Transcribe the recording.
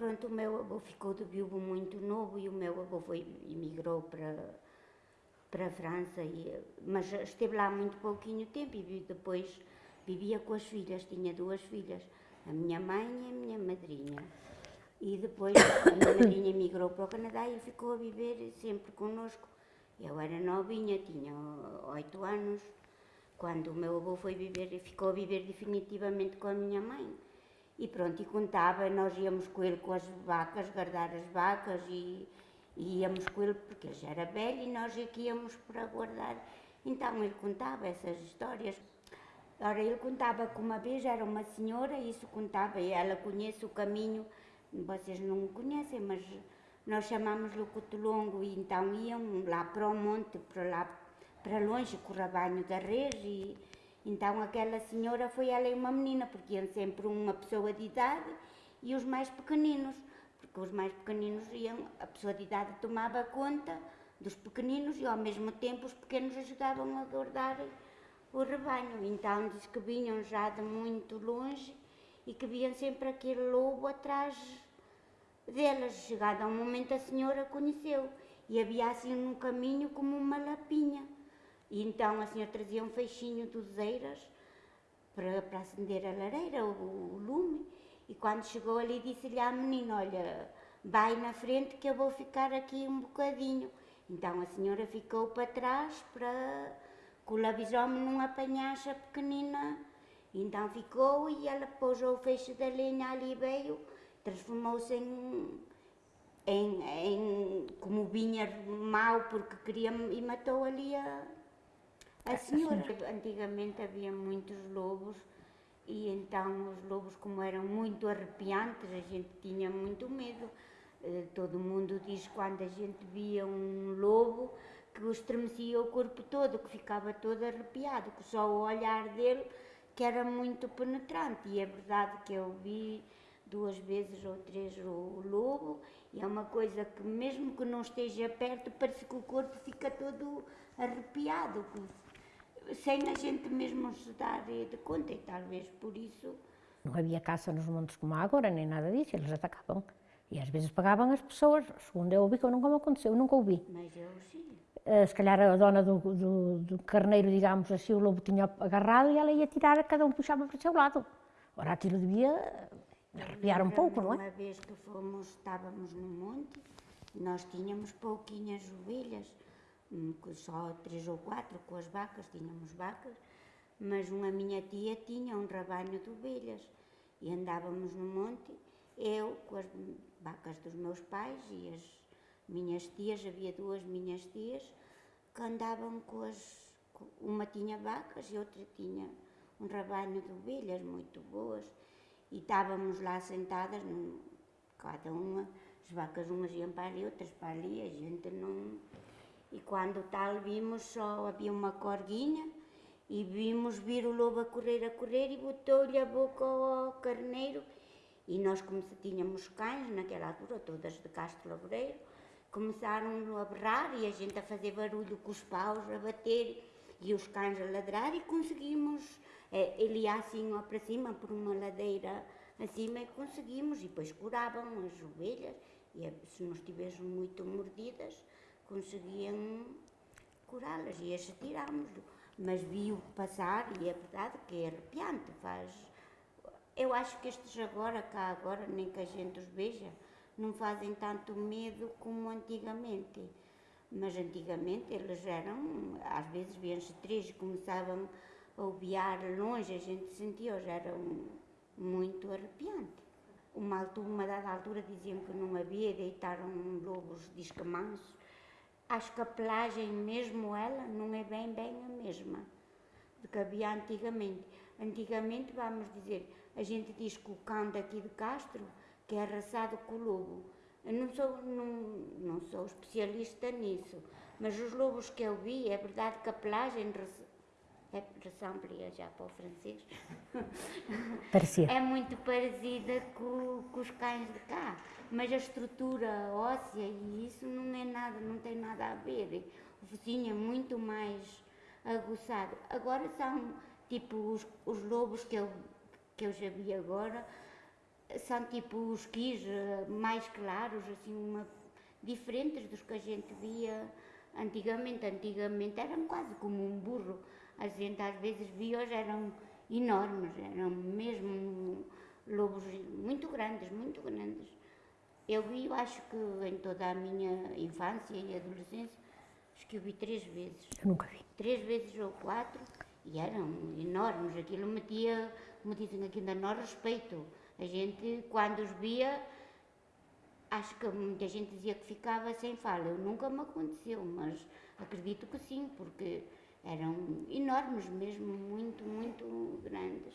pronto, o meu avô ficou de viúvo muito novo e o meu avô foi, emigrou para, para a França, e, mas esteve lá muito pouquinho tempo e depois vivia com as filhas, tinha duas filhas, a minha mãe e a minha madrinha. E depois a minha madrinha emigrou para o Canadá e ficou a viver sempre connosco. Eu era novinha, tinha oito anos, quando o meu avô foi viver, ficou a viver definitivamente com a minha mãe. E pronto, e contava, nós íamos com ele com as vacas, guardar as vacas e, e íamos com ele porque ele já era velho e nós aqui íamos para guardar. Então ele contava essas histórias. Ora, ele contava que uma vez era uma senhora, isso contava, e ela conhece o caminho vocês não conhecem, mas nós chamamos-lhe o Cotolongo e então iam lá para o monte, para lá para longe, com o rabanho da res e então aquela senhora foi ela e uma menina, porque iam sempre uma pessoa de idade e os mais pequeninos, porque os mais pequeninos iam, a pessoa de idade tomava conta dos pequeninos e ao mesmo tempo os pequenos ajudavam a guardar o rebanho. Então diz que vinham já de muito longe e que viam sempre aquele lobo atrás delas. Chegado a um momento a senhora conheceu e havia assim no caminho como uma lapinha. E então a senhora trazia um feixinho de uzeiras para, para acender a lareira, o, o lume, e quando chegou ali disse-lhe à menina, olha, vai na frente que eu vou ficar aqui um bocadinho. Então a senhora ficou para trás para que o lobisomem não apanhasse a pequenina então ficou e ela pôs o feixe da lenha ali veio, transformou-se em, em, em, como vinha mau porque queria e matou ali a, a senhora. Antigamente havia muitos lobos e então os lobos como eram muito arrepiantes, a gente tinha muito medo. Eh, todo mundo diz quando a gente via um lobo que o estremecia o corpo todo, que ficava todo arrepiado, que só o olhar dele que era muito penetrante e é verdade que eu vi duas vezes ou três o lobo e é uma coisa que mesmo que não esteja perto parece que o corpo fica todo arrepiado sem a gente mesmo se dar de conta e talvez por isso não havia caça nos montes como há agora, nem nada disso, eles atacavam. E às vezes pagavam as pessoas, segundo eu ouvi, que eu nunca me aconteceu, eu nunca ouvi. Mas eu sim. Eh, se calhar a dona do, do, do, carneiro, digamos assim, o lobo tinha agarrado e ela ia tirar, cada um puxava para o seu lado. Ora, aquilo devia arrepiar um pouco, não é? Uma vez que fomos, estávamos no monte, nós tínhamos pouquinhas ovelhas, só três ou quatro com as vacas, tínhamos vacas, mas uma minha tia tinha um rabanho de ovelhas e andávamos no monte, eu com as vacas dos meus pais e as minhas tias, havia duas minhas tias que andavam com as. Uma tinha vacas e outra tinha um rabanho de ovelhas muito boas e estávamos lá sentadas, cada uma, as vacas umas iam para ali, outras para ali, a gente não. E quando tal vimos só havia uma corguinha e vimos vir o lobo a correr, a correr e botou-lhe a boca ao carneiro. E nós, como se tínhamos cães naquela altura, todas de Castro Laboreiro, começaram a berrar e a gente a fazer barulho com os paus, a bater e os cães a ladrar e conseguimos, eh, ele ia assim ó, para cima por uma ladeira acima e conseguimos e depois curavam as ovelhas e eh, se não estivessem muito mordidas conseguiam curá-las e esse tirámos-lo. Mas viu passar e é verdade que é arrepiante, faz... Eu acho que estes agora, cá agora, nem que a gente os veja, não fazem tanto medo como antigamente. Mas antigamente eles eram, às vezes viam-se três começavam a obiar longe, a gente sentia, já era muito arrepiante. Uma, altura, uma dada altura diziam que não havia, deitaram lobos discamansos. Acho que a pelagem mesmo ela não é bem bem a mesma do que havia antigamente. Antigamente, vamos dizer, a gente diz que o cão daqui de Castro que é arrasado com o lobo. Eu não sou, não, não sou especialista nisso, mas os lobos que eu vi, é verdade que a pelagem é ressemble já para o francês. Parecia. É muito parecida com, com, os cães de cá, mas a estrutura óssea e isso não é nada, não tem nada a ver. O focinho é muito mais aguçado. Agora são tipo os, os lobos que eu, que eu já vi agora, são tipo os quis eh, mais claros, assim, uma, diferentes dos que a gente via antigamente. Antigamente eram quase como um burro. A gente às vezes via, eram enormes, eram mesmo lobos muito grandes, muito grandes. Eu vi, eu acho que em toda a minha infância e adolescência, acho que eu vi três vezes. Eu nunca vi. Três vezes ou quatro, e eram enormes. Aquilo metia, como dizem aqui ainda nós, respeito. A gente, quando os via, acho que muita gente dizia que ficava sem fala. Eu nunca me aconteceu, mas acredito que sim, porque eram enormes mesmo, muito, muito grandes.